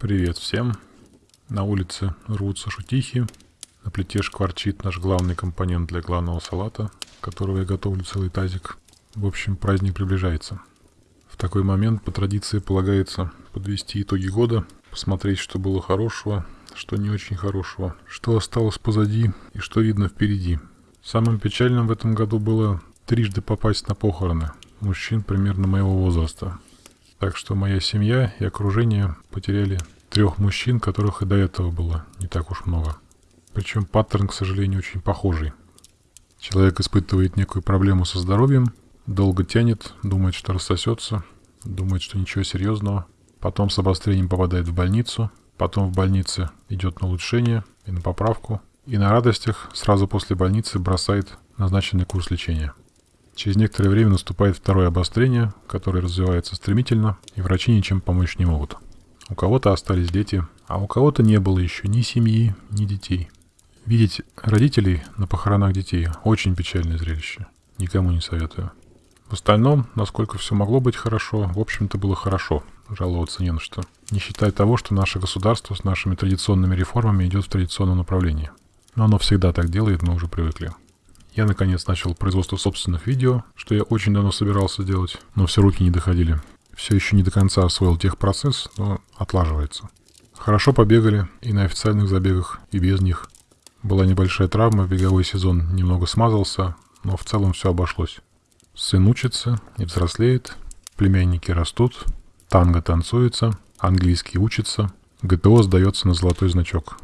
Привет всем. На улице рвутся шутихи. На плите шкварчит наш главный компонент для главного салата, которого я готовлю целый тазик. В общем, праздник приближается. В такой момент по традиции полагается подвести итоги года, посмотреть, что было хорошего, что не очень хорошего, что осталось позади и что видно впереди. Самым печальным в этом году было трижды попасть на похороны мужчин примерно моего возраста. Так что моя семья и окружение потеряли трех мужчин, которых и до этого было не так уж много. Причем паттерн, к сожалению, очень похожий. Человек испытывает некую проблему со здоровьем, долго тянет, думает, что рассосется, думает, что ничего серьезного, потом с обострением попадает в больницу, потом в больнице идет на улучшение и на поправку, и на радостях сразу после больницы бросает назначенный курс лечения. Через некоторое время наступает второе обострение, которое развивается стремительно, и врачи ничем помочь не могут. У кого-то остались дети, а у кого-то не было еще ни семьи, ни детей. Видеть родителей на похоронах детей – очень печальное зрелище. Никому не советую. В остальном, насколько все могло быть хорошо, в общем-то было хорошо, жаловаться не на что. Не считая того, что наше государство с нашими традиционными реформами идет в традиционном направлении. Но оно всегда так делает, мы уже привыкли. Я наконец начал производство собственных видео, что я очень давно собирался делать, но все руки не доходили. Все еще не до конца освоил техпроцесс, но отлаживается. Хорошо побегали и на официальных забегах, и без них. Была небольшая травма, беговой сезон немного смазался, но в целом все обошлось. Сын учится и взрослеет, племянники растут, танго танцуется, английский учится, ГТО сдается на золотой значок.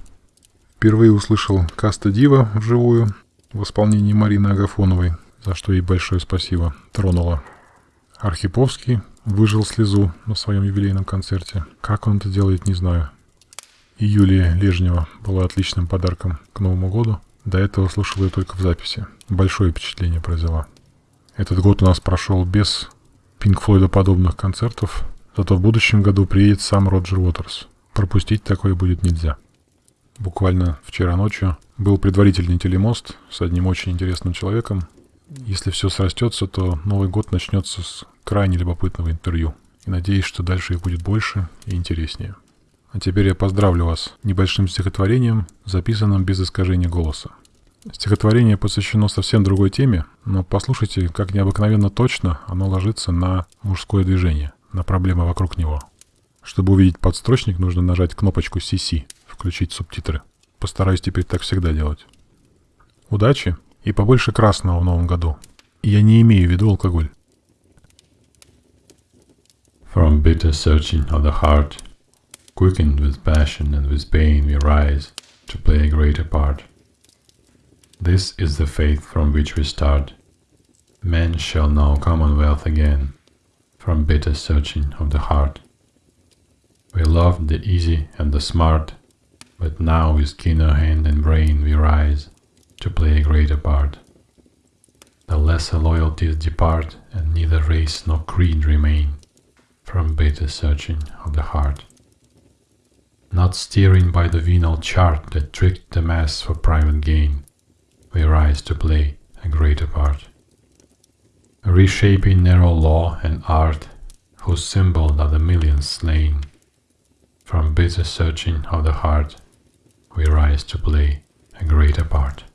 Впервые услышал Каста Дива вживую, в исполнении Марины Агафоновой, за что ей большое спасибо, тронула. Архиповский выжил слезу на своем юбилейном концерте. Как он это делает, не знаю. И Юлия Лежнева была отличным подарком к Новому году. До этого слушал ее только в записи. Большое впечатление произвела. Этот год у нас прошел без Пинк Флойда подобных концертов, зато в будущем году приедет сам Роджер Уотерс. Пропустить такое будет нельзя. Буквально вчера ночью был предварительный телемост с одним очень интересным человеком. Если все срастется, то Новый год начнется с крайне любопытного интервью. И надеюсь, что дальше их будет больше и интереснее. А теперь я поздравлю вас небольшим стихотворением, записанным без искажения голоса. Стихотворение посвящено совсем другой теме, но послушайте, как необыкновенно точно оно ложится на мужское движение, на проблемы вокруг него. Чтобы увидеть подстрочник, нужно нажать кнопочку CC, включить субтитры. Постараюсь теперь так всегда делать. Удачи и побольше красного в новом году. Я не имею в виду алкоголь. From bitter searching of the heart, quickened with passion and with pain we rise to play a greater part. This is the faith from which we start. Men shall know commonwealth again, from bitter searching of the heart. We loved the easy and the smart, but now with keener hand and brain we rise to play a greater part. The lesser loyalties depart, and neither race nor creed remain from bitter searching of the heart. Not steering by the venal chart that tricked the mass for private gain, we rise to play a greater part. Reshaping narrow law and art, whose symbol are the millions slain, from bitter searching of the heart, we rise to play a greater part.